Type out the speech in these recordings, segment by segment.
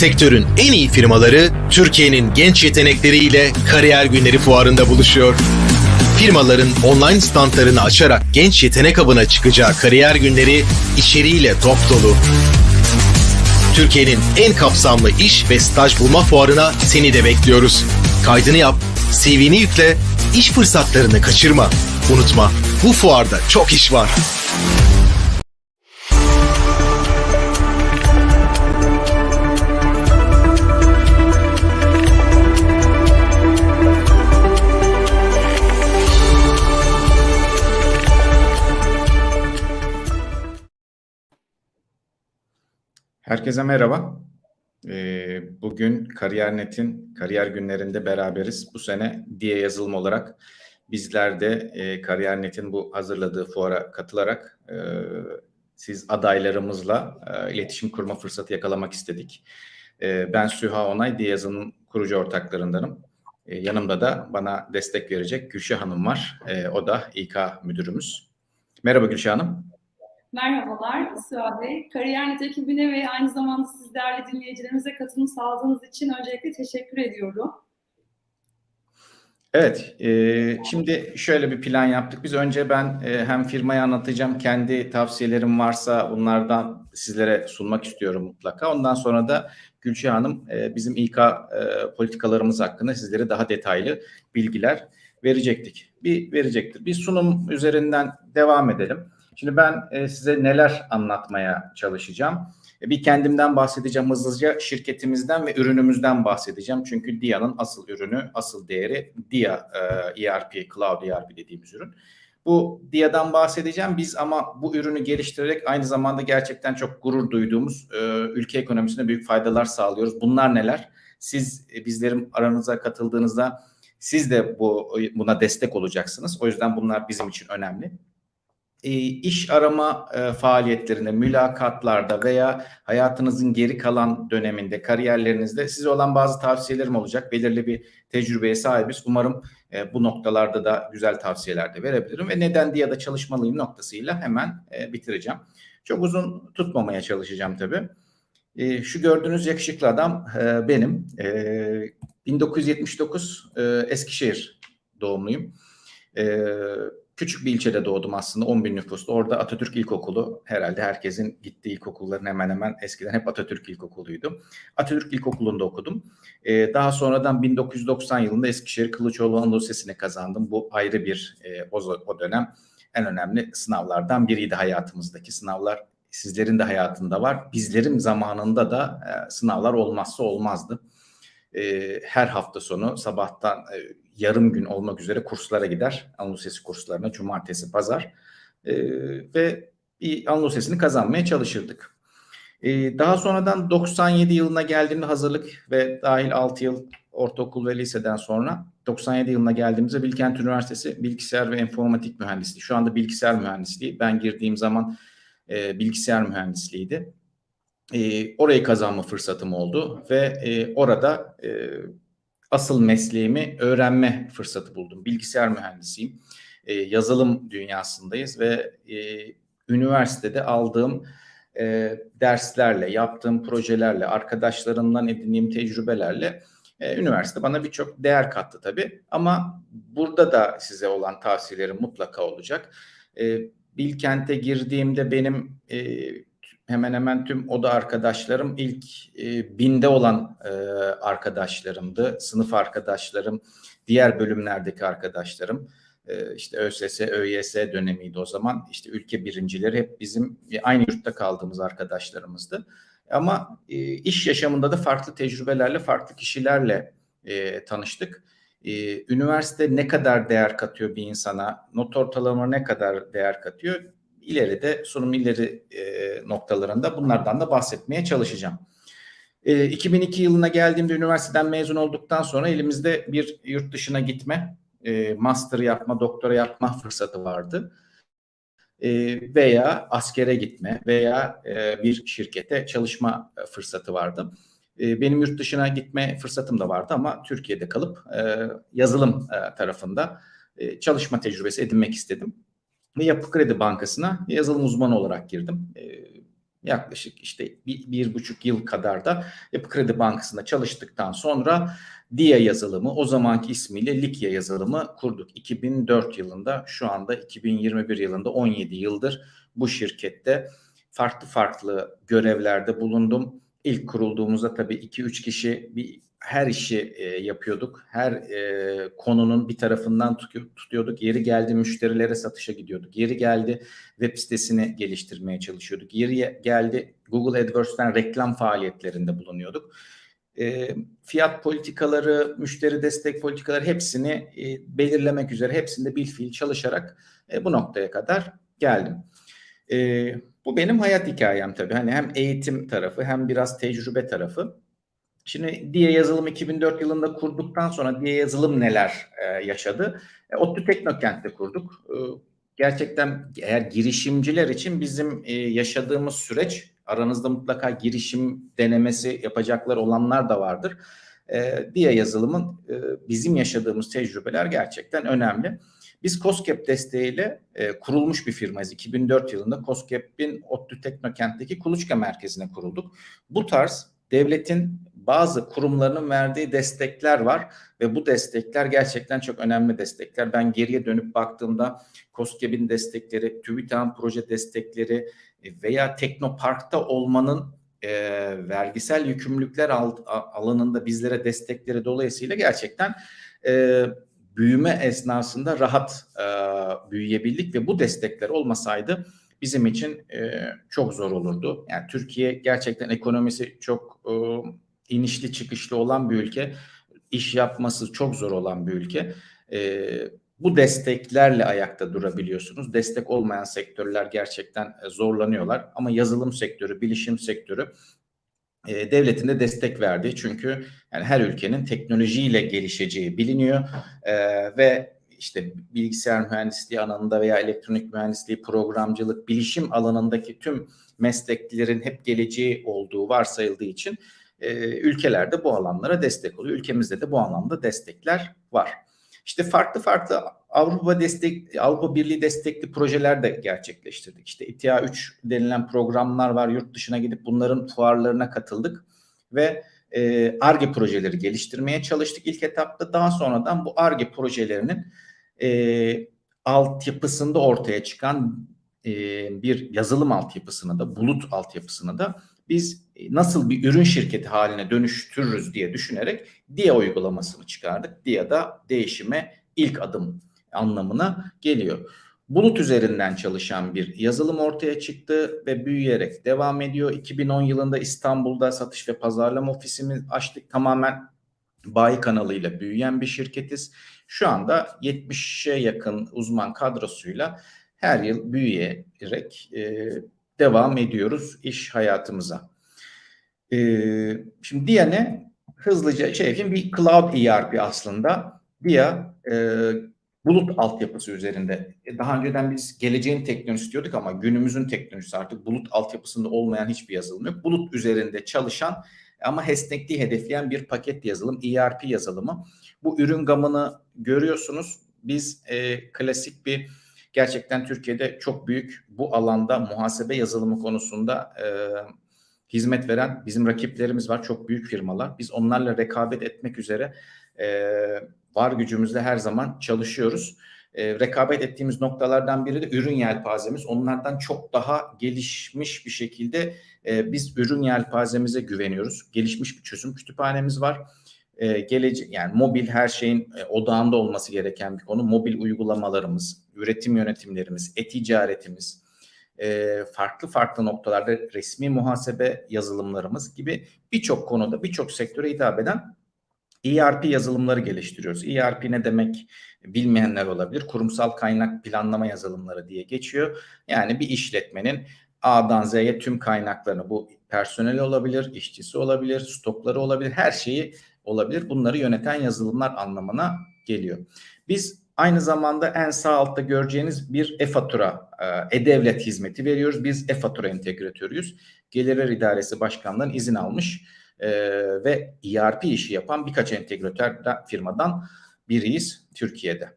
Sektörün en iyi firmaları Türkiye'nin genç yetenekleriyle Kariyer Günleri Fuarı'nda buluşuyor. Firmaların online standlarını açarak genç yetenek avına çıkacağı kariyer günleri içeriğiyle dop dolu. Türkiye'nin en kapsamlı iş ve staj bulma fuarına seni de bekliyoruz. Kaydını yap, CV'ni yükle, iş fırsatlarını kaçırma. Unutma, bu fuarda çok iş var. Herkese merhaba. Ee, Bugün Kariyer.net'in kariyer günlerinde beraberiz. Bu sene diye yazılım olarak bizler de e, Kariyer.net'in bu hazırladığı fuara katılarak e, siz adaylarımızla e, iletişim kurma fırsatı yakalamak istedik. Ben Süha Onay, diye yazılım kurucu ortaklarındanım. Yanımda da bana destek verecek Gülşah Hanım var. O da İK müdürümüz. Merhaba Gülşah Hanım. Merhabalar Süha Bey. Kariyer.net ekibine ve aynı zamanda siz değerli dinleyicilerimize katılım sağladığınız için öncelikle teşekkür ediyorum. Evet, e, şimdi şöyle bir plan yaptık. Biz önce ben e, hem firmayı anlatacağım, kendi tavsiyelerim varsa bunlardan sizlere sunmak istiyorum mutlaka. Ondan sonra da Gülşah Hanım e, bizim İK e, politikalarımız hakkında sizlere daha detaylı bilgiler verecektik. Bir verecektir. Bir sunum üzerinden devam edelim. Şimdi ben e, size neler anlatmaya çalışacağım. E, bir kendimden bahsedeceğim hızlıca, şirketimizden ve ürünümüzden bahsedeceğim. Çünkü DIA'nın asıl ürünü, asıl değeri DIA e, ERP, Cloud ERP dediğimiz ürün. Bu DIA'dan bahsedeceğim. Biz ama bu ürünü geliştirerek aynı zamanda gerçekten çok gurur duyduğumuz e, ülke ekonomisine büyük faydalar sağlıyoruz. Bunlar neler? Siz e, bizlerin aranıza katıldığınızda siz de bu buna destek olacaksınız. O yüzden bunlar bizim için önemli e, iş arama e, faaliyetlerinde, mülakatlarda veya hayatınızın geri kalan döneminde, kariyerlerinizde size olan bazı tavsiyelerim olacak. Belirli bir tecrübeye sahibiz. Umarım e, bu noktalarda da güzel tavsiyeler de verebilirim ve neden diye da çalışmalıyım noktasıyla hemen e, bitireceğim. Çok uzun tutmamaya çalışacağım tabii. E, şu gördüğünüz yakışıklı adam e, benim. E, 1979 e, Eskişehir doğumluyum. E, Küçük bir ilçede doğdum aslında 10 bin nüfuslu. Orada Atatürk İlkokulu herhalde herkesin gittiği ilkokulların hemen hemen eskiden hep Atatürk İlkokulu'ydu. Atatürk İlkokulu'nda okudum. Ee, daha sonradan 1990 yılında Eskişehir Kılıçoğlu Anadolu Lisesi'ne kazandım. Bu ayrı bir e, o, o dönem en önemli sınavlardan biriydi hayatımızdaki sınavlar. Sizlerin de hayatında var. Bizlerin zamanında da e, sınavlar olmazsa olmazdı. E, her hafta sonu sabahtan e, yarım gün olmak üzere kurslara gider. Anadolu Sesi kurslarına cumartesi, pazar e, ve bir Anadolu Sesi'ni kazanmaya çalışırdık. E, daha sonradan 97 yılına geldiğimde hazırlık ve dahil 6 yıl ortaokul ve liseden sonra 97 yılına geldiğimizde Bilkent Üniversitesi Bilgisayar ve Enformatik Mühendisliği. Şu anda bilgisayar mühendisliği. Ben girdiğim zaman e, bilgisayar mühendisliğiydi. E, orayı kazanma fırsatım oldu ve e, orada e, asıl mesleğimi öğrenme fırsatı buldum. Bilgisayar mühendisiyim. E, yazılım dünyasındayız ve e, üniversitede aldığım e, derslerle, yaptığım projelerle, arkadaşlarımdan edindiğim tecrübelerle e, üniversite bana birçok değer kattı tabii. Ama burada da size olan tavsiyelerim mutlaka olacak. E, Bilkent'e girdiğimde benim e, hemen hemen tüm oda arkadaşlarım ilk e, binde olan e, arkadaşlarımdı. Sınıf arkadaşlarım, diğer bölümlerdeki arkadaşlarım. E, işte ÖSS, ÖYS dönemiydi o zaman. İşte ülke birincileri hep bizim aynı yurtta kaldığımız arkadaşlarımızdı. Ama e, iş yaşamında da farklı tecrübelerle, farklı kişilerle e, tanıştık. E, üniversite ne kadar değer katıyor bir insana, not ortalama ne kadar değer katıyor ileride sunum ileri e, noktalarında bunlardan da bahsetmeye çalışacağım. E, 2002 yılına geldiğimde üniversiteden mezun olduktan sonra elimizde bir yurt dışına gitme, e, master yapma, doktora yapma fırsatı vardı. E, veya askere gitme veya e, bir şirkete çalışma fırsatı vardı. E, benim yurt dışına gitme fırsatım da vardı ama Türkiye'de kalıp e, yazılım e, tarafında e, çalışma tecrübesi edinmek istedim ve Yapı Kredi Bankası'na yazılım uzmanı olarak girdim. E, Yaklaşık işte bir, bir buçuk yıl kadar da Yapı Kredi Bankası'nda çalıştıktan sonra DIA yazılımı o zamanki ismiyle Likya yazılımı kurduk. 2004 yılında şu anda 2021 yılında 17 yıldır bu şirkette farklı farklı görevlerde bulundum. İlk kurulduğumuzda tabii 2-3 kişi bir her işi e, yapıyorduk. Her e, konunun bir tarafından tutuyorduk. Yeri geldi müşterilere satışa gidiyorduk. Yeri geldi web sitesini geliştirmeye çalışıyorduk. Yeri geldi Google AdWords'ten reklam faaliyetlerinde bulunuyorduk. E, fiyat politikaları, müşteri destek politikaları hepsini e, belirlemek üzere hepsinde bil fiil çalışarak e, bu noktaya kadar geldim. E, bu benim hayat hikayem tabii. Hani hem eğitim tarafı hem biraz tecrübe tarafı. Şimdi diye yazılım 2004 yılında kurduktan sonra diye yazılım neler e, yaşadı? E, ODTÜ Teknokent'te kurduk. E, gerçekten eğer girişimciler için bizim e, yaşadığımız süreç aranızda mutlaka girişim denemesi yapacaklar olanlar da vardır. E, diye yazılımın e, bizim yaşadığımız tecrübeler gerçekten önemli. Biz COSGAP desteğiyle e, kurulmuş bir firmayız. 2004 yılında COSGAP'in ODTÜ Teknokent'teki Kuluçka merkezine kurulduk. Bu tarz devletin bazı kurumlarının verdiği destekler var ve bu destekler gerçekten çok önemli destekler. Ben geriye dönüp baktığımda COSGAP'in destekleri, TÜBİTAK'ın proje destekleri e, veya Teknopark'ta olmanın e, vergisel yükümlülükler al, alanında bizlere destekleri dolayısıyla gerçekten e, büyüme esnasında rahat e, büyüyebildik ve bu destekler olmasaydı bizim için e, çok zor olurdu. Yani Türkiye gerçekten ekonomisi çok e, inişli çıkışlı olan bir ülke. İş yapması çok zor olan bir ülke. E, bu desteklerle ayakta durabiliyorsunuz. Destek olmayan sektörler gerçekten e, zorlanıyorlar. Ama yazılım sektörü, bilişim sektörü e, devletin de destek verdiği çünkü yani her ülkenin teknolojiyle gelişeceği biliniyor e, ve işte bilgisayar mühendisliği alanında veya elektronik mühendisliği, programcılık, bilişim alanındaki tüm mesleklerin hep geleceği olduğu varsayıldığı için e, ülkelerde bu alanlara destek oluyor. Ülkemizde de bu anlamda destekler var. İşte farklı farklı Avrupa destek Avrupa Birliği destekli projeler de gerçekleştirdik. İşte İTIA 3 denilen programlar var. Yurt dışına gidip bunların fuarlarına katıldık ve ARGE e projeleri geliştirmeye çalıştık ilk etapta. Daha sonradan bu ARGE projelerinin e, altyapısında ortaya çıkan e, bir yazılım altyapısını da bulut altyapısını da biz e, nasıl bir ürün şirketi haline dönüştürürüz diye düşünerek DIA uygulamasını çıkardık. DIA da değişime ilk adım anlamına geliyor. Bulut üzerinden çalışan bir yazılım ortaya çıktı ve büyüyerek devam ediyor. 2010 yılında İstanbul'da satış ve pazarlama ofisimiz açtık. Tamamen bayi kanalıyla büyüyen bir şirketiz. Şu anda 70'e yakın uzman kadrosuyla her yıl büyüyerek e, devam ediyoruz iş hayatımıza. E, şimdi DIA ne? Hızlıca şey yapayım. Bir cloud ERP aslında. DIA e, bulut altyapısı üzerinde. E, daha önceden biz geleceğin teknolojisi diyorduk ama günümüzün teknolojisi artık bulut altyapısında olmayan hiçbir yazılım yok. Bulut üzerinde çalışan ama esnekliği hedefleyen bir paket yazılım, ERP yazılımı. Bu ürün gamını görüyorsunuz. Biz e, klasik bir gerçekten Türkiye'de çok büyük bu alanda muhasebe yazılımı konusunda e, hizmet veren bizim rakiplerimiz var. Çok büyük firmalar. Biz onlarla rekabet etmek üzere e, var gücümüzle her zaman çalışıyoruz. E, rekabet ettiğimiz noktalardan biri de ürün yelpazemiz. Onlardan çok daha gelişmiş bir şekilde e, biz ürün yelpazemize güveniyoruz. Gelişmiş bir çözüm kütüphanemiz var. E, gelece yani mobil her şeyin e, odağında olması gereken bir konu. Mobil uygulamalarımız, üretim yönetimlerimiz, e-ticaretimiz, e, farklı farklı noktalarda resmi muhasebe yazılımlarımız gibi birçok konuda birçok sektöre hitap eden ERP yazılımları geliştiriyoruz. ERP ne demek bilmeyenler olabilir. Kurumsal kaynak planlama yazılımları diye geçiyor. Yani bir işletmenin A'dan Z'ye tüm kaynaklarını bu personeli olabilir, işçisi olabilir, stokları olabilir, her şeyi olabilir. Bunları yöneten yazılımlar anlamına geliyor. Biz aynı zamanda en sağ altta göreceğiniz bir e-fatura, e, e-devlet hizmeti veriyoruz. Biz e-fatura entegratörüyüz. Gelirler İdaresi Başkanlığı'nın izin almış e, ve ERP işi yapan birkaç entegratör firmadan biriyiz Türkiye'de.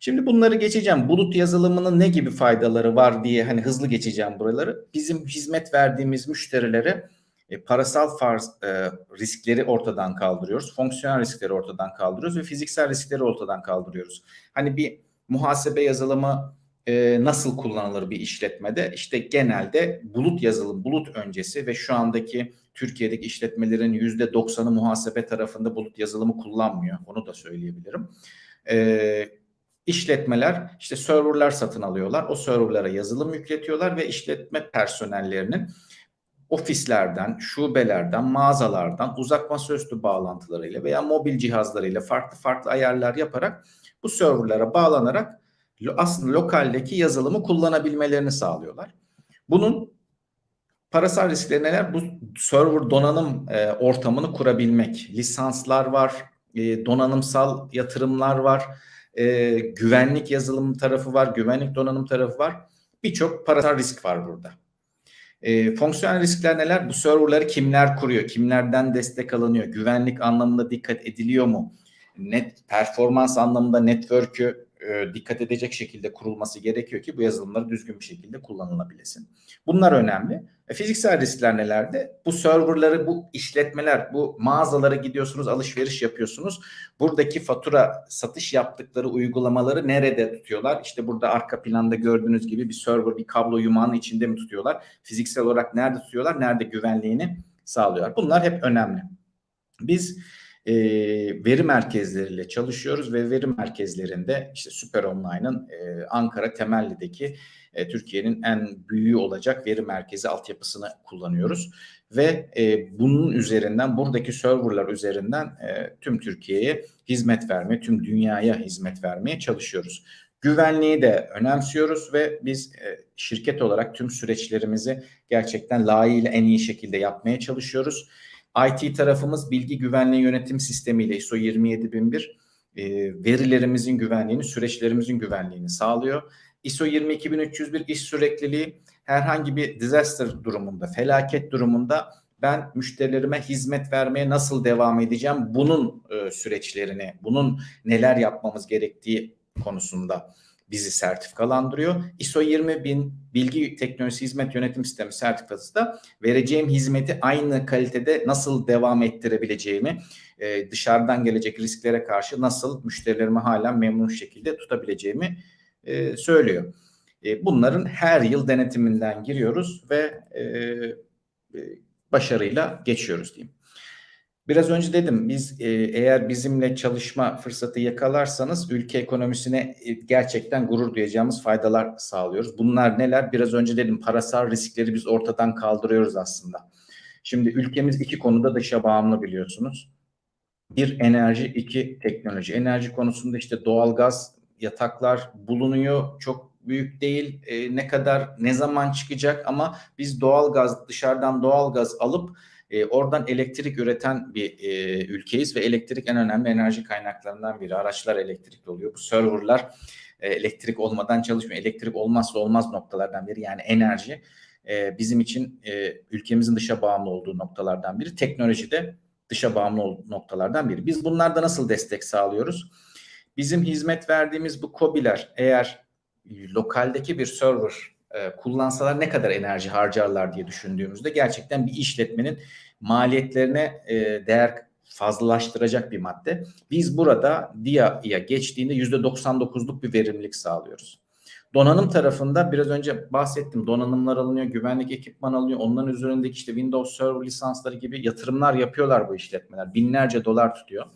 Şimdi bunları geçeceğim. Bulut yazılımının ne gibi faydaları var diye hani hızlı geçeceğim buraları. Bizim hizmet verdiğimiz müşterilere e, parasal farz, e, riskleri ortadan kaldırıyoruz. Fonksiyonel riskleri ortadan kaldırıyoruz ve fiziksel riskleri ortadan kaldırıyoruz. Hani bir muhasebe yazılımı e, nasıl kullanılır bir işletmede? İşte genelde bulut yazılım, bulut öncesi ve şu andaki Türkiye'deki işletmelerin yüzde doksanı muhasebe tarafında bulut yazılımı kullanmıyor. Onu da söyleyebilirim. E, işletmeler işte serverlar satın alıyorlar. O serverlara yazılım yükletiyorlar ve işletme personellerinin ofislerden, şubelerden, mağazalardan uzak masaüstü bağlantılarıyla veya mobil cihazlarıyla farklı farklı ayarlar yaparak bu serverlara bağlanarak aslında lokaldeki yazılımı kullanabilmelerini sağlıyorlar. Bunun parasal riskleri neler? Bu server donanım e, ortamını kurabilmek. Lisanslar var, e, donanımsal yatırımlar var, e, güvenlik yazılım tarafı var, güvenlik donanım tarafı var. Birçok parasal risk var burada. E, fonksiyonel riskler neler? Bu serverları kimler kuruyor? Kimlerden destek alınıyor? Güvenlik anlamında dikkat ediliyor mu? Net performans anlamında network'ü e, dikkat edecek şekilde kurulması gerekiyor ki bu yazılımları düzgün bir şekilde kullanılabilesin. Bunlar önemli. E, fiziksel riskler nelerde? Bu serverları, bu işletmeler, bu mağazalara gidiyorsunuz, alışveriş yapıyorsunuz. Buradaki fatura, satış yaptıkları uygulamaları nerede tutuyorlar? İşte burada arka planda gördüğünüz gibi bir server, bir kablo yumağının içinde mi tutuyorlar? Fiziksel olarak nerede tutuyorlar? Nerede güvenliğini sağlıyorlar? Bunlar hep önemli. Biz e, veri merkezleriyle çalışıyoruz ve veri merkezlerinde işte Süper Online'ın e, Ankara Temelli'deki e, Türkiye'nin en büyüğü olacak veri merkezi altyapısını kullanıyoruz ve e, bunun üzerinden buradaki serverlar üzerinden e, tüm Türkiye'ye hizmet vermeye, tüm dünyaya hizmet vermeye çalışıyoruz. Güvenliği de önemsiyoruz ve biz e, şirket olarak tüm süreçlerimizi gerçekten layığıyla en iyi şekilde yapmaya çalışıyoruz. IT tarafımız bilgi güvenliği yönetim sistemiyle ISO 27001 e, verilerimizin güvenliğini, süreçlerimizin güvenliğini sağlıyor. ISO 22301 iş sürekliliği herhangi bir disaster durumunda, felaket durumunda ben müşterilerime hizmet vermeye nasıl devam edeceğim? Bunun e, süreçlerini, bunun neler yapmamız gerektiği konusunda bizi sertifikalandırıyor. ISO 20000 Bilgi Teknolojisi Hizmet Yönetim Sistemi sertifikası da vereceğim hizmeti aynı kalitede nasıl devam ettirebileceğimi, e, dışarıdan gelecek risklere karşı nasıl müşterilerimi hala memnun şekilde tutabileceğimi e, söylüyor. E, bunların her yıl denetiminden giriyoruz ve başarıyla geçiyoruz diyeyim. Biraz önce dedim biz e, eğer bizimle çalışma fırsatı yakalarsanız ülke ekonomisine e, gerçekten gurur duyacağımız faydalar sağlıyoruz. Bunlar neler? Biraz önce dedim parasal riskleri biz ortadan kaldırıyoruz aslında. Şimdi ülkemiz iki konuda dışa bağımlı biliyorsunuz. Bir enerji, iki teknoloji. Enerji konusunda işte doğalgaz, yataklar bulunuyor. Çok büyük değil. E, ne kadar, ne zaman çıkacak ama biz doğalgaz, dışarıdan doğalgaz alıp e, oradan elektrik üreten bir e, ülkeyiz ve elektrik en önemli enerji kaynaklarından biri. Araçlar elektrikli oluyor. Bu serverlar e, elektrik olmadan çalışmıyor. Elektrik olmazsa olmaz noktalardan biri yani enerji e, bizim için e, ülkemizin dışa bağımlı olduğu noktalardan biri. Teknoloji de dışa bağımlı noktalardan biri. Biz bunlarda nasıl destek sağlıyoruz? Bizim hizmet verdiğimiz bu COBİ'ler eğer lokaldeki bir server e, kullansalar ne kadar enerji harcarlar diye düşündüğümüzde gerçekten bir işletmenin maliyetlerine e, değer fazlalaştıracak bir madde. Biz burada DIA'ya geçtiğinde %99'luk bir verimlilik sağlıyoruz. Donanım tarafında biraz önce bahsettim. Donanımlar alınıyor, güvenlik ekipman alınıyor. Onların üzerindeki işte Windows Server lisansları gibi yatırımlar yapıyorlar bu işletmeler. Binlerce dolar tutuyor.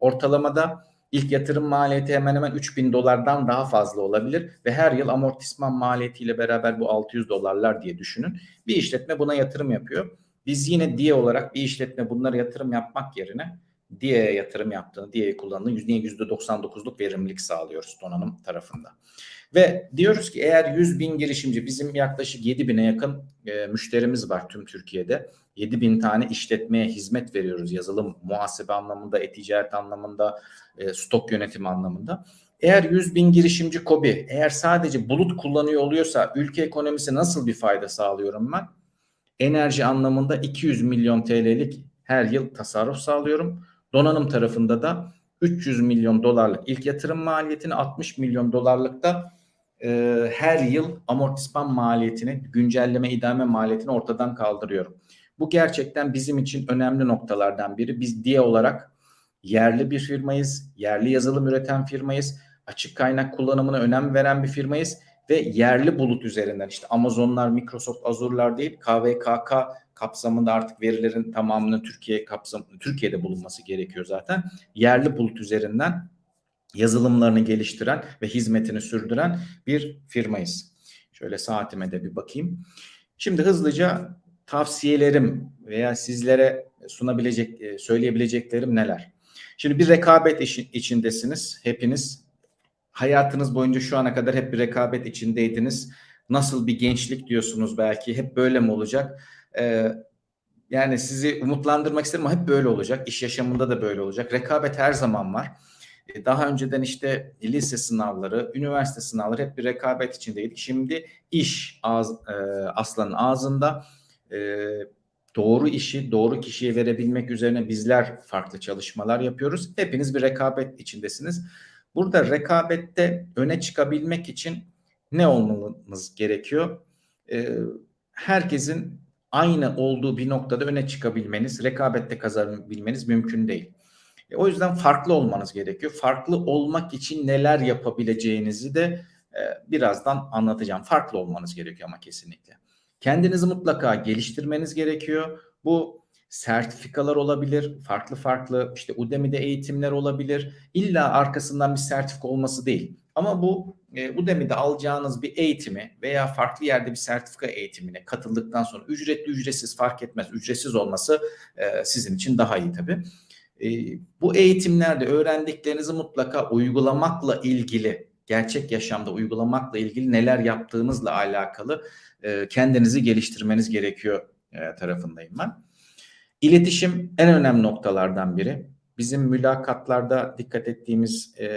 Ortalamada İlk yatırım maliyeti hemen hemen 3000 dolardan daha fazla olabilir ve her yıl amortisman maliyetiyle beraber bu 600 dolarlar diye düşünün. Bir işletme buna yatırım yapıyor. Biz yine diye olarak bir işletme bunlara yatırım yapmak yerine diye yatırım yaptığını, diye kullandığını %99'luk verimlilik sağlıyoruz donanım tarafında. Ve diyoruz ki eğer 100 bin girişimci bizim yaklaşık 7 bine yakın e, müşterimiz var tüm Türkiye'de. 7 bin tane işletmeye hizmet veriyoruz yazılım, muhasebe anlamında, e-ticaret anlamında, e, stok yönetimi anlamında. Eğer 100 bin girişimci KOBİ eğer sadece bulut kullanıyor oluyorsa ülke ekonomisi nasıl bir fayda sağlıyorum ben? Enerji anlamında 200 milyon TL'lik her yıl tasarruf sağlıyorum. Donanım tarafında da 300 milyon dolarlık ilk yatırım maliyetini 60 milyon dolarlık da e, her yıl amortisman maliyetini, güncelleme idame maliyetini ortadan kaldırıyorum. Bu gerçekten bizim için önemli noktalardan biri. Biz diye olarak yerli bir firmayız, yerli yazılım üreten firmayız, açık kaynak kullanımına önem veren bir firmayız ve yerli bulut üzerinden işte Amazonlar, Microsoft Azure'lar değil KVKK kapsamında artık verilerin tamamının Türkiye kapsam Türkiye'de bulunması gerekiyor zaten. Yerli bulut üzerinden yazılımlarını geliştiren ve hizmetini sürdüren bir firmayız. Şöyle saatime de bir bakayım. Şimdi hızlıca tavsiyelerim veya sizlere sunabilecek, e, söyleyebileceklerim neler? Şimdi bir rekabet içindesiniz hepiniz. Hayatınız boyunca şu ana kadar hep bir rekabet içindeydiniz. Nasıl bir gençlik diyorsunuz belki. Hep böyle mi olacak? Ee, yani sizi umutlandırmak isterim ama hep böyle olacak. İş yaşamında da böyle olacak. Rekabet her zaman var. Ee, Daha önceden işte lise sınavları, üniversite sınavları hep bir rekabet içindeydik. Şimdi iş ağız, e, aslanın ağzında. E, doğru işi doğru kişiye verebilmek üzerine bizler farklı çalışmalar yapıyoruz. Hepiniz bir rekabet içindesiniz. Burada rekabette öne çıkabilmek için ne olmamız gerekiyor? Ee, herkesin aynı olduğu bir noktada öne çıkabilmeniz, rekabette kazanabilmeniz mümkün değil. E, o yüzden farklı olmanız gerekiyor. Farklı olmak için neler yapabileceğinizi de e, birazdan anlatacağım. Farklı olmanız gerekiyor ama kesinlikle. Kendinizi mutlaka geliştirmeniz gerekiyor. Bu sertifikalar olabilir, farklı farklı işte Udemy'de eğitimler olabilir. İlla arkasından bir sertifika olması değil. Ama bu e, Udemy'de alacağınız bir eğitimi veya farklı yerde bir sertifika eğitimine katıldıktan sonra ücretli ücretsiz fark etmez. Ücretsiz olması e, sizin için daha iyi tabii. E, bu eğitimlerde öğrendiklerinizi mutlaka uygulamakla ilgili, gerçek yaşamda uygulamakla ilgili neler yaptığınızla alakalı e, kendinizi geliştirmeniz gerekiyor e, tarafındayım ben. İletişim en önemli noktalardan biri. Bizim mülakatlarda dikkat ettiğimiz e,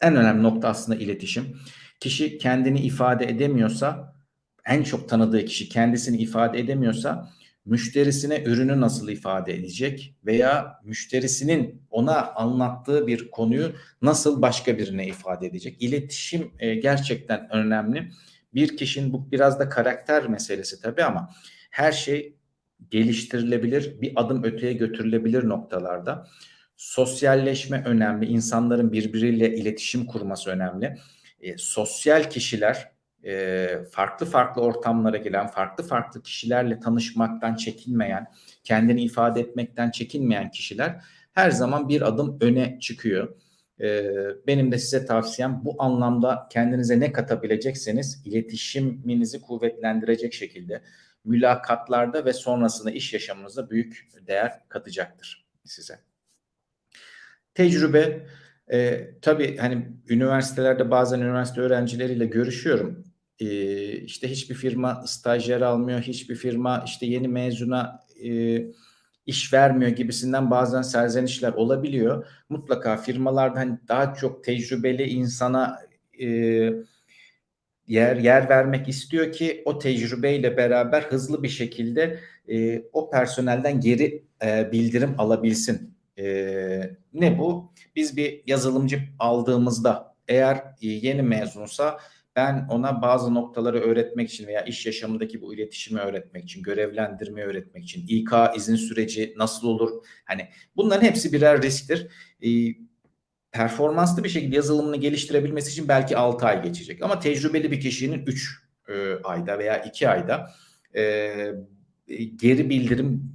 en önemli nokta aslında iletişim. Kişi kendini ifade edemiyorsa, en çok tanıdığı kişi kendisini ifade edemiyorsa, müşterisine ürünü nasıl ifade edecek veya müşterisinin ona anlattığı bir konuyu nasıl başka birine ifade edecek? İletişim e, gerçekten önemli. Bir kişinin bu biraz da karakter meselesi tabii ama her şey geliştirilebilir, bir adım öteye götürülebilir noktalarda. Sosyalleşme önemli, insanların birbiriyle iletişim kurması önemli. E, sosyal kişiler, e, farklı farklı ortamlara giren, farklı farklı kişilerle tanışmaktan çekinmeyen, kendini ifade etmekten çekinmeyen kişiler her zaman bir adım öne çıkıyor. E, benim de size tavsiyem bu anlamda kendinize ne katabilecekseniz iletişiminizi kuvvetlendirecek şekilde mülakatlarda ve sonrasında iş yaşamınızda büyük değer katacaktır size. Tecrübe e, tabii hani üniversitelerde bazen üniversite öğrencileriyle görüşüyorum. E, işte hiçbir firma stajyer almıyor, hiçbir firma işte yeni mezuna e, iş vermiyor gibisinden bazen serzenişler olabiliyor. Mutlaka firmalarda hani daha çok tecrübeli insana e, yer yer vermek istiyor ki o tecrübeyle beraber hızlı bir şekilde e, o personelden geri e, bildirim alabilsin. E, ne bu? Biz bir yazılımcı aldığımızda eğer e, yeni mezunsa ben ona bazı noktaları öğretmek için veya iş yaşamındaki bu iletişimi öğretmek için, görevlendirmeyi öğretmek için, İK izin süreci nasıl olur? Hani bunların hepsi birer risktir. E, performanslı bir şekilde yazılımını geliştirebilmesi için belki 6 ay geçecek. Ama tecrübeli bir kişinin 3 e, ayda veya 2 ayda e, geri bildirim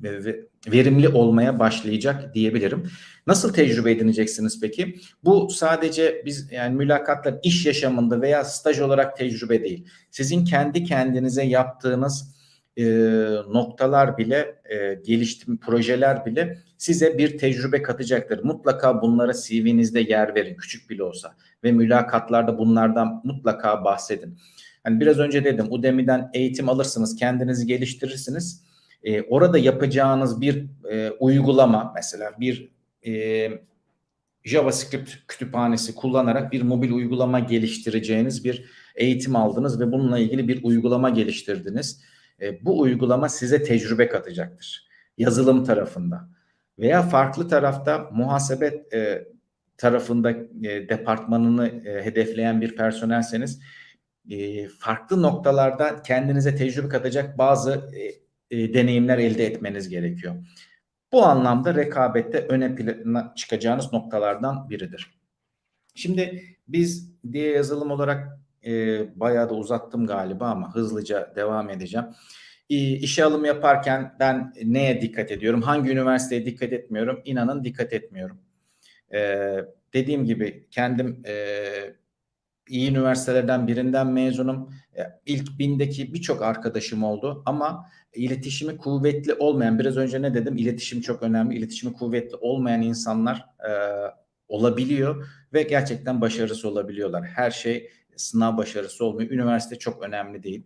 verimli olmaya başlayacak diyebilirim. Nasıl tecrübe edineceksiniz peki? Bu sadece biz yani mülakatlar iş yaşamında veya staj olarak tecrübe değil. Sizin kendi kendinize yaptığınız e, noktalar bile, e, geliştirme projeler bile size bir tecrübe katacaktır. Mutlaka bunlara CV'nizde yer verin, küçük bile olsa ve mülakatlarda bunlardan mutlaka bahsedin. Hani biraz önce dedim, Udemy'den eğitim alırsınız, kendinizi geliştirirsiniz. E, orada yapacağınız bir e, uygulama, mesela bir e, JavaScript kütüphanesi kullanarak bir mobil uygulama geliştireceğiniz bir eğitim aldınız ve bununla ilgili bir uygulama geliştirdiniz. E, bu uygulama size tecrübe katacaktır. Yazılım tarafında. veya farklı tarafta muhasebe e, tarafında e, departmanını e, hedefleyen bir personelseniz e, farklı noktalarda kendinize tecrübe katacak bazı e, e, deneyimler elde etmeniz gerekiyor. Bu anlamda rekabette öne çıkacağınız noktalardan biridir. Şimdi biz diye yazılım olarak e, bayağı da uzattım galiba ama hızlıca devam edeceğim. E, işe alım yaparken ben neye dikkat ediyorum? Hangi üniversiteye dikkat etmiyorum? İnanın dikkat etmiyorum. E, dediğim gibi kendim e, iyi üniversitelerden birinden mezunum. E, ilk bindeki birçok arkadaşım oldu ama iletişimi kuvvetli olmayan, biraz önce ne dedim? İletişim çok önemli. İletişimi kuvvetli olmayan insanlar e, olabiliyor ve gerçekten başarısı olabiliyorlar. Her şey sınav başarısı olmuyor. Üniversite çok önemli değil.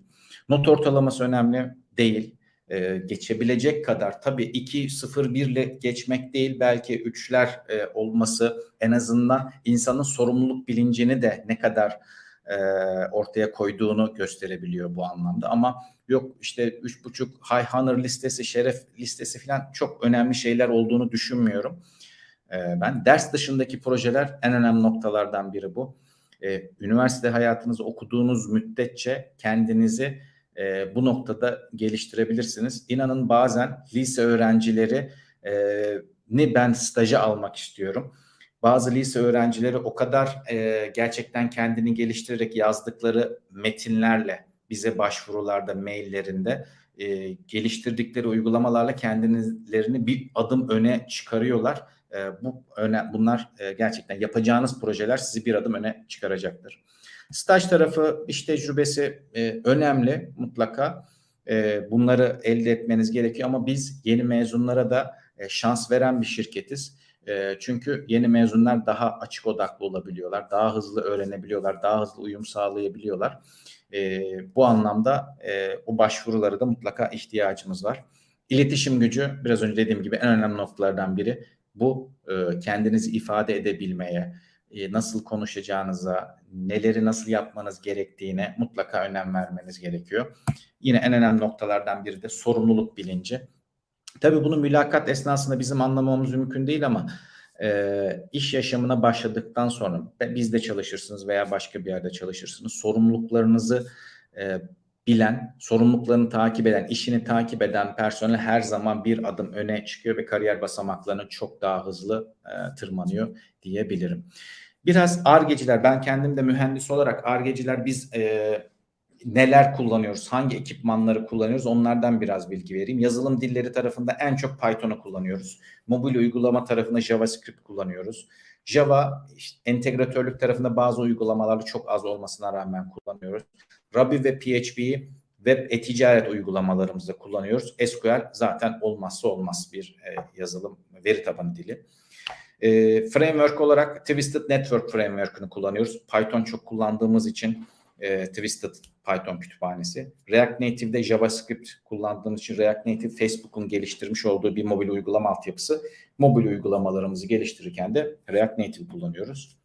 Not ortalaması önemli değil. Ee, geçebilecek kadar tabii 2 0 1 ile geçmek değil belki 3'ler e, olması en azından insanın sorumluluk bilincini de ne kadar e, ortaya koyduğunu gösterebiliyor bu anlamda ama yok işte 3.5 high honor listesi, şeref listesi falan çok önemli şeyler olduğunu düşünmüyorum. E, ben ders dışındaki projeler en önemli noktalardan biri bu. E, üniversite hayatınızı okuduğunuz müddetçe kendinizi e, bu noktada geliştirebilirsiniz. İnanın bazen lise öğrencileri e, ni ben stajı almak istiyorum. Bazı lise öğrencileri o kadar e, gerçekten kendini geliştirerek yazdıkları metinlerle bize başvurularda, maillerinde e, geliştirdikleri uygulamalarla kendilerini bir adım öne çıkarıyorlar. E, bu öne, bunlar e, gerçekten yapacağınız projeler sizi bir adım öne çıkaracaktır. Staj tarafı, iş tecrübesi e, önemli mutlaka. E, bunları elde etmeniz gerekiyor ama biz yeni mezunlara da e, şans veren bir şirketiz. E, çünkü yeni mezunlar daha açık odaklı olabiliyorlar, daha hızlı öğrenebiliyorlar, daha hızlı uyum sağlayabiliyorlar. E, bu anlamda e, o başvuruları da mutlaka ihtiyacımız var. İletişim gücü biraz önce dediğim gibi en önemli noktalardan biri. Bu e, kendinizi ifade edebilmeye, nasıl konuşacağınıza, neleri nasıl yapmanız gerektiğine mutlaka önem vermeniz gerekiyor. Yine en önemli noktalardan biri de sorumluluk bilinci. Tabii bunu mülakat esnasında bizim anlamamız mümkün değil ama e, iş yaşamına başladıktan sonra bizde çalışırsınız veya başka bir yerde çalışırsınız. Sorumluluklarınızı e, bilen, sorumluluklarını takip eden, işini takip eden personel her zaman bir adım öne çıkıyor ve kariyer basamaklarını çok daha hızlı e, tırmanıyor diyebilirim. Biraz argeciler, ben kendim de mühendis olarak argeciler biz e, neler kullanıyoruz, hangi ekipmanları kullanıyoruz onlardan biraz bilgi vereyim. Yazılım dilleri tarafında en çok Python'u kullanıyoruz. Mobil uygulama tarafında JavaScript kullanıyoruz. Java işte, entegratörlük tarafında bazı uygulamaları çok az olmasına rağmen kullanıyoruz. Ruby ve PHP'yi web e-ticaret uygulamalarımızda kullanıyoruz. SQL zaten olmazsa olmaz bir e, yazılım veri tabanı dili. E, framework olarak Twisted Network Framework'ını kullanıyoruz. Python çok kullandığımız için e, Twisted Python kütüphanesi. React Native'de JavaScript kullandığımız için React Native Facebook'un geliştirmiş olduğu bir mobil uygulama altyapısı. Mobil uygulamalarımızı geliştirirken de React Native kullanıyoruz.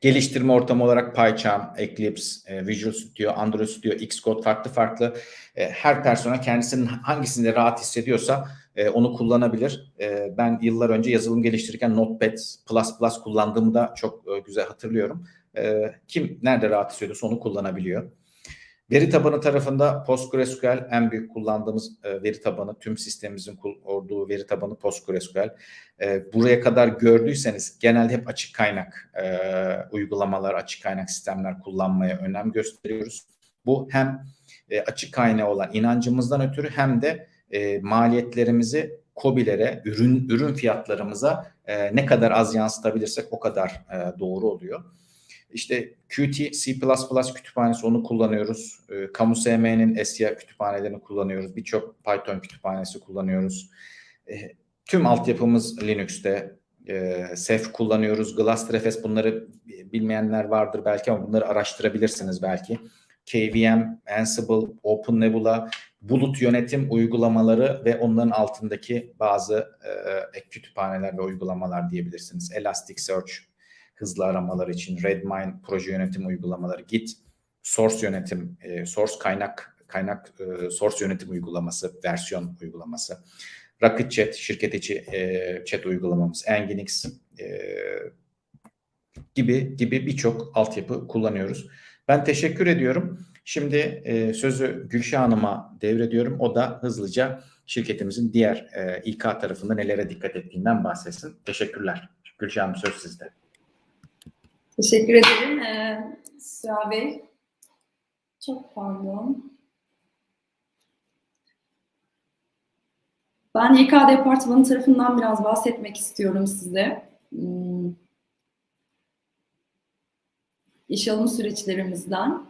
Geliştirme ortamı olarak PyCharm, Eclipse, e, Visual Studio, Android Studio, Xcode farklı farklı e, her persona kendisinin hangisinde rahat hissediyorsa e, onu kullanabilir. Ben yıllar önce yazılım geliştirirken Notepad++ kullandığımı da çok güzel hatırlıyorum. Kim nerede rahat hissediyorsa onu kullanabiliyor. Veri tabanı tarafında PostgreSQL en büyük kullandığımız e, veri tabanı, tüm sistemimizin kurduğu veri tabanı PostgreSQL. E, buraya kadar gördüyseniz genelde hep açık kaynak e, uygulamalar, açık kaynak sistemler kullanmaya önem gösteriyoruz. Bu hem e, açık kaynağı olan inancımızdan ötürü hem de e, maliyetlerimizi COBİ'lere, ürün ürün fiyatlarımıza e, ne kadar az yansıtabilirsek o kadar e, doğru oluyor. İşte Qt, C++ kütüphanesi onu kullanıyoruz. E, Kamu SM'nin SIA kütüphanelerini kullanıyoruz. Birçok Python kütüphanesi kullanıyoruz. E, tüm altyapımız Linux'te. E, Ceph kullanıyoruz. Glassrefs bunları bilmeyenler vardır belki ama bunları araştırabilirsiniz belki. KVM, Ansible, OpenNebula, bulut yönetim uygulamaları ve onların altındaki bazı e, ek kütüphaneler ve uygulamalar diyebilirsiniz. Elasticsearch, hızlı aramalar için Redmine proje yönetim uygulamaları, Git source yönetim, e, source kaynak kaynak e, source yönetim uygulaması, versiyon uygulaması. Rocket Chat şirket içi e, chat uygulamamız, Nginx e, gibi gibi birçok altyapı kullanıyoruz. Ben teşekkür ediyorum. Şimdi e, sözü Gülşah Hanım'a devrediyorum. O da hızlıca şirketimizin diğer e, İK tarafında nelere dikkat ettiğinden bahsetsin. Teşekkürler. Gülşah Hanım söz sizde. Teşekkür ederim. Ee, Sıra Bey. Çok pardon. Ben YK Departmanı tarafından biraz bahsetmek istiyorum size. Hmm. İş alım süreçlerimizden.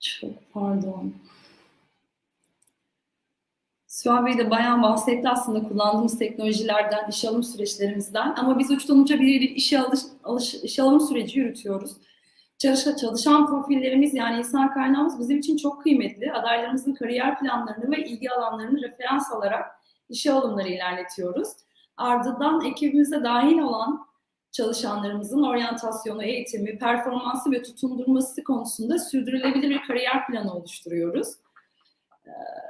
Çok pardon. Süha Bey de bayağı bahsetti aslında kullandığımız teknolojilerden, iş alım süreçlerimizden. Ama biz uçtan uca bir işe alış, alış, iş alım süreci yürütüyoruz. Çalışan, çalışan profillerimiz yani insan kaynağımız bizim için çok kıymetli. Adaylarımızın kariyer planlarını ve ilgi alanlarını referans alarak işe alımları ilerletiyoruz. Ardından ekibimize dahil olan çalışanlarımızın oryantasyonu, eğitimi, performansı ve tutundurması konusunda sürdürülebilir bir kariyer planı oluşturuyoruz. Ee,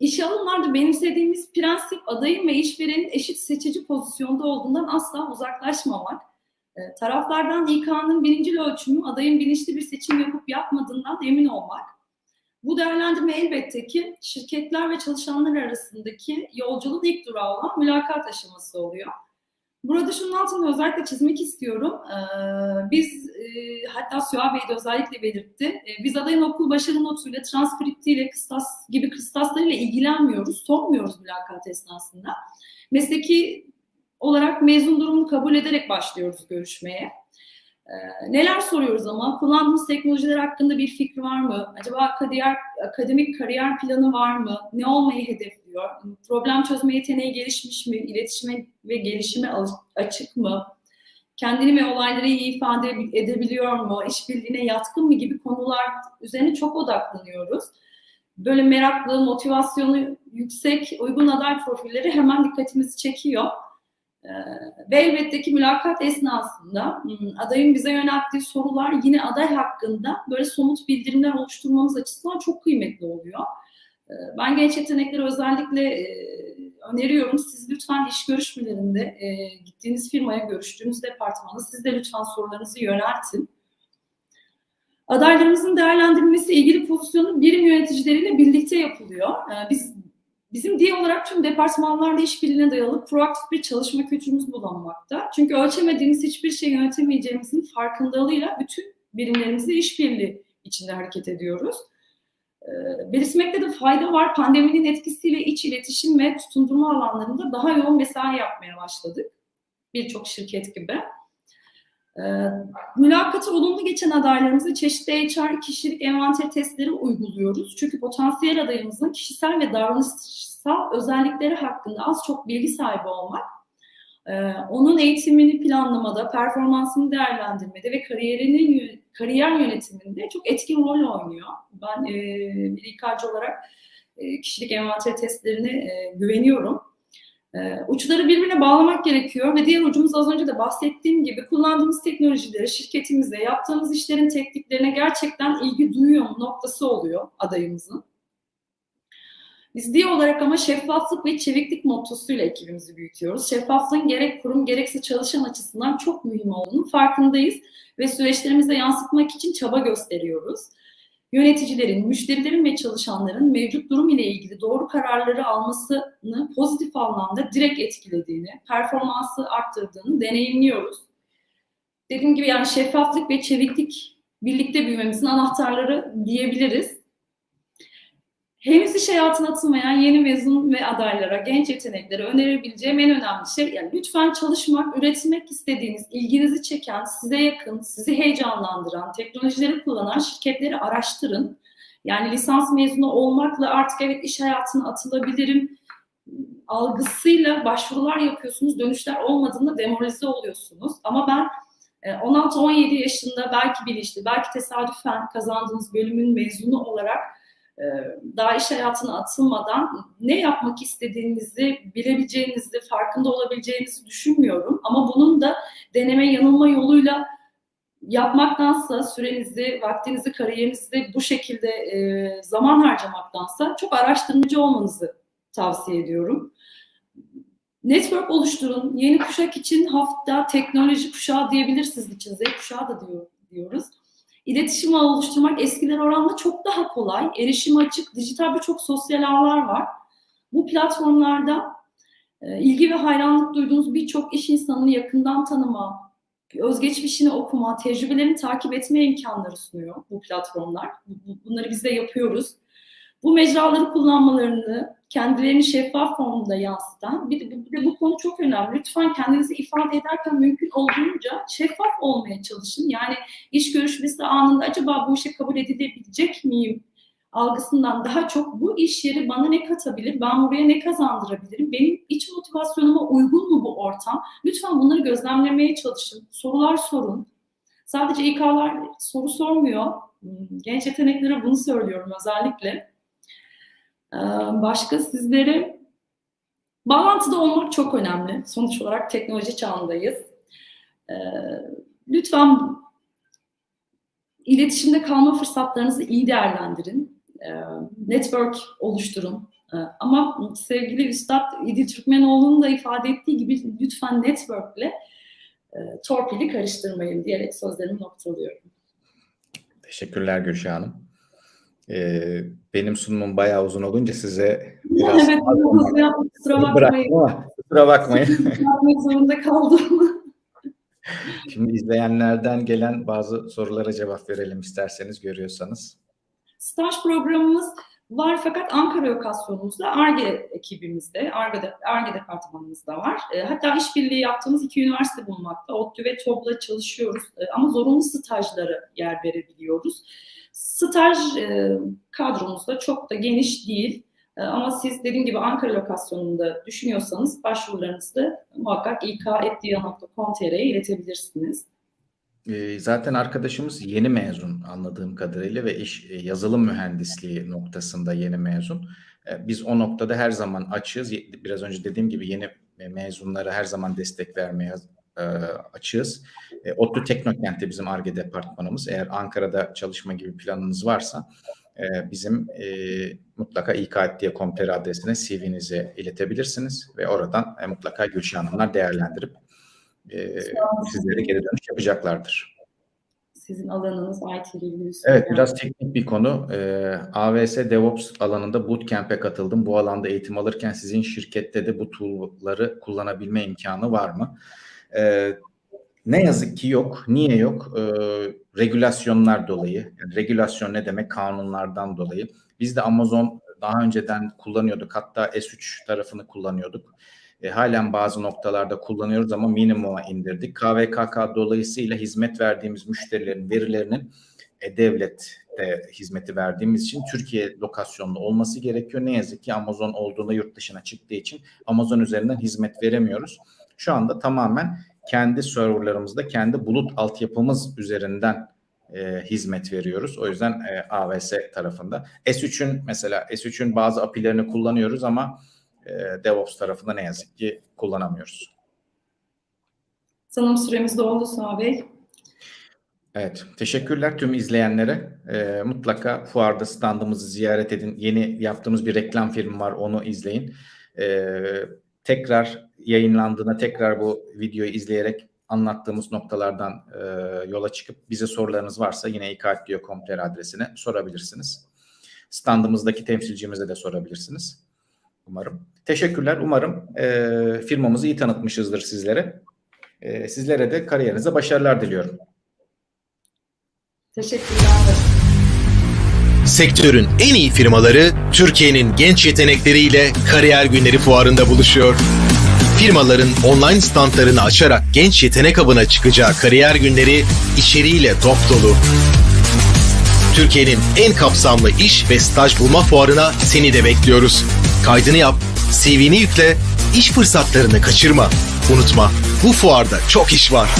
İşe alımlarda benimsediğimiz prensip adayın ve işverenin eşit seçici pozisyonda olduğundan asla uzaklaşmamak. E, taraflardan İK'nın birinci ölçümü adayın bilinçli bir seçim yapıp yapmadığından emin olmak. Bu değerlendirme elbette ki şirketler ve çalışanlar arasındaki yolculuğun ilk durağı olan mülakat aşaması oluyor. Burada şunun altını özellikle çizmek istiyorum. Ee, biz e, hatta Süha Bey de özellikle belirtti. E, biz adayın okul başarı notuyla, transkriptiyle, kıstas gibi kıstaslarıyla ilgilenmiyoruz, sormuyoruz mülakat esnasında. Mesleki olarak mezun durumunu kabul ederek başlıyoruz görüşmeye. Ee, neler soruyoruz ama? Kullandığımız teknolojiler hakkında bir fikri var mı? Acaba kariyer, akademik kariyer planı var mı? Ne olmayı hedefliyor? Problem çözme yeteneği gelişmiş mi? İletişime ve gelişime açık mı? Kendini ve olayları iyi ifade edebiliyor mu? İşbirliğine yatkın mı gibi konular üzerine çok odaklanıyoruz. Böyle meraklı, motivasyonu yüksek, uygun aday profilleri hemen dikkatimizi çekiyor. Ee, ve elbette ki mülakat esnasında hmm, adayın bize yönelttiği sorular yine aday hakkında böyle somut bildirimler oluşturmamız açısından çok kıymetli oluyor. Ee, ben genç yetenekleri özellikle e, öneriyorum. Siz lütfen iş görüşmelerinde e, gittiğiniz firmaya, görüştüğünüz departmana siz de lütfen sorularınızı yöneltin. Adaylarımızın değerlendirilmesi ilgili pozisyonu birim yöneticileriyle birlikte yapılıyor. Ee, biz Bizim diye olarak tüm departmanlarla işbirliğine dayalı proaktif bir çalışma kültürümüz bulunmakta. Çünkü ölçemediğimiz hiçbir şey yönetemeyeceğimizin farkındalığıyla bütün birimlerimizle işbirliği içinde hareket ediyoruz. E, belirtmekte de fayda var. Pandeminin etkisiyle iç iletişim ve tutundurma alanlarında daha yoğun mesai yapmaya başladık. Birçok şirket gibi. E, mülakatı olumlu geçen adaylarımıza çeşitli HR kişilik envanter testleri uyguluyoruz. Çünkü potansiyel adayımızın kişisel ve davranışsal özellikleri hakkında az çok bilgi sahibi olmak, e, onun eğitimini planlamada, performansını değerlendirmede ve kariyerinin kariyer yönetiminde çok etkin rol oynuyor. Ben e, bir İK'cı olarak e, kişilik envanter testlerine güveniyorum. Ee, uçları birbirine bağlamak gerekiyor ve diğer ucumuz az önce de bahsettiğim gibi kullandığımız teknolojileri şirketimizde yaptığımız işlerin tekniklerine gerçekten ilgi duyuyor mu noktası oluyor adayımızın. Biz diye olarak ama şeffaflık ve çeviklik mottosuyla ekibimizi büyütüyoruz. Şeffaflığın gerek kurum gerekse çalışan açısından çok mühim olduğunu farkındayız ve süreçlerimize yansıtmak için çaba gösteriyoruz yöneticilerin, müşterilerin ve çalışanların mevcut durum ile ilgili doğru kararları almasını pozitif anlamda direkt etkilediğini, performansı arttırdığını deneyimliyoruz. Dediğim gibi yani şeffaflık ve çeviklik birlikte büyümemizin anahtarları diyebiliriz henüz iş hayatına atılmayan yeni mezun ve adaylara, genç yeteneklere önerebileceğim en önemli şey yani lütfen çalışmak, üretmek istediğiniz, ilginizi çeken, size yakın, sizi heyecanlandıran, teknolojileri kullanan şirketleri araştırın. Yani lisans mezunu olmakla artık evet iş hayatına atılabilirim algısıyla başvurular yapıyorsunuz, dönüşler olmadığında demoralize oluyorsunuz. Ama ben 16-17 e, yaşında belki bilinçli, belki tesadüfen kazandığınız bölümün mezunu olarak daha iş hayatına atılmadan ne yapmak istediğinizi bilebileceğinizi, farkında olabileceğinizi düşünmüyorum. Ama bunun da deneme yanılma yoluyla yapmaktansa sürenizi, vaktinizi, kariyerinizi bu şekilde e, zaman harcamaktansa çok araştırmacı olmanızı tavsiye ediyorum. Network oluşturun. Yeni kuşak için hafta teknoloji kuşağı diyebiliriz sizin için. Z kuşağı da diyor, diyoruz. İletişim oluşturmak eskiler oranla çok daha kolay. Erişim açık, dijital birçok sosyal ağlar var. Bu platformlarda e, ilgi ve hayranlık duyduğunuz birçok iş insanını yakından tanıma, özgeçmişini okuma, tecrübelerini takip etme imkanları sunuyor bu platformlar. Bunları biz de yapıyoruz. Bu mecraları kullanmalarını kendilerini şeffaf formda yansıtan, bir de, bir de bu konu çok önemli. Lütfen kendinizi ifade ederken mümkün olduğunca şeffaf olmaya çalışın. Yani iş görüşmesi anında acaba bu işe kabul edilebilecek miyim algısından daha çok bu iş yeri bana ne katabilir, ben buraya ne kazandırabilirim, benim iç motivasyonuma uygun mu bu ortam? Lütfen bunları gözlemlemeye çalışın, sorular sorun. Sadece İK'lar soru sormuyor. Genç yeteneklere bunu söylüyorum özellikle. Başka sizlere bağlantıda olmak çok önemli. Sonuç olarak teknoloji çağındayız. Lütfen iletişimde kalma fırsatlarınızı iyi değerlendirin. Network oluşturun. Ama sevgili Üstad İdil Türkmenoğlu'nun da ifade ettiği gibi lütfen networkle torpili karıştırmayın diyerek sözlerimi noktalıyorum. Teşekkürler Gülşah Hanım. Ee, benim sunumum bayağı uzun olunca size biraz evet, kusura bakmayın. kusura bakmayın. Yapmak zorunda kaldım. Şimdi izleyenlerden gelen bazı sorulara cevap verelim isterseniz görüyorsanız. Staj programımız var fakat Ankara lokasyonumuzda ARGE ekibimizde, ARGE, ARGE departmanımızda var. Hatta işbirliği yaptığımız iki üniversite bulunmakta. ODTÜ ve TOB'la çalışıyoruz ama zorunlu stajlara yer verebiliyoruz. Staj e, kadromuzda çok da geniş değil. E, ama siz dediğim gibi Ankara lokasyonunda düşünüyorsanız başvurularınızı muhakkak ik.etdiya.com.tr'ye iletebilirsiniz. E, zaten arkadaşımız yeni mezun anladığım kadarıyla ve iş yazılım mühendisliği noktasında yeni mezun. Biz o noktada her zaman açığız. Biraz önce dediğim gibi yeni mezunlara her zaman destek vermeye e, açığız. E, ODTÜ Teknokent'te bizim ARGE departmanımız. Eğer Ankara'da çalışma gibi planınız varsa e, bizim e, mutlaka ik.com.tr adresine CV'nizi iletebilirsiniz ve oradan e, mutlaka Gülşah Hanımlar değerlendirip e, sizlere geri dönüş yapacaklardır. Sizin alanınız IT ile ilgili. Evet biraz teknik bir konu. Ee, AWS DevOps alanında bootcamp'e katıldım. Bu alanda eğitim alırken sizin şirkette de bu tool'ları kullanabilme imkanı var mı? Ee, ne yazık ki yok. Niye yok? Ee, regülasyonlar dolayı. Yani regülasyon ne demek? Kanunlardan dolayı. Biz de Amazon daha önceden kullanıyorduk. Hatta S3 tarafını kullanıyorduk. E, halen bazı noktalarda kullanıyoruz ama minimuma indirdik. KVKK dolayısıyla hizmet verdiğimiz müşterilerin verilerinin e, devlette hizmeti verdiğimiz için Türkiye lokasyonlu olması gerekiyor. Ne yazık ki Amazon olduğunda yurt dışına çıktığı için Amazon üzerinden hizmet veremiyoruz. Şu anda tamamen kendi serverlarımızda, kendi bulut altyapımız üzerinden e, hizmet veriyoruz. O yüzden e, AWS tarafında. S3'ün mesela S3'ün bazı API'lerini kullanıyoruz ama e, DevOps tarafında ne yazık ki kullanamıyoruz. Sanırım süremiz doldu Suha Bey. Evet, teşekkürler tüm izleyenlere. E, mutlaka fuarda standımızı ziyaret edin. Yeni yaptığımız bir reklam filmi var, onu izleyin. E, tekrar yayınlandığında tekrar bu videoyu izleyerek anlattığımız noktalardan e, yola çıkıp bize sorularınız varsa yine ikatliyo.com.tr adresine sorabilirsiniz. Standımızdaki temsilcimize de sorabilirsiniz. Umarım. Teşekkürler. Umarım e, firmamızı iyi tanıtmışızdır sizlere. E, sizlere de kariyerinize başarılar diliyorum. Teşekkürler. Sektörün en iyi firmaları Türkiye'nin genç yetenekleriyle Kariyer Günleri Fuarı'nda buluşuyor. Firmaların online standlarını açarak genç yetenek avına çıkacağı kariyer günleri içeriğiyle dop dolu. Türkiye'nin en kapsamlı iş ve staj bulma fuarına seni de bekliyoruz. Kaydını yap, CV'ni yükle, iş fırsatlarını kaçırma. Unutma, bu fuarda çok iş var.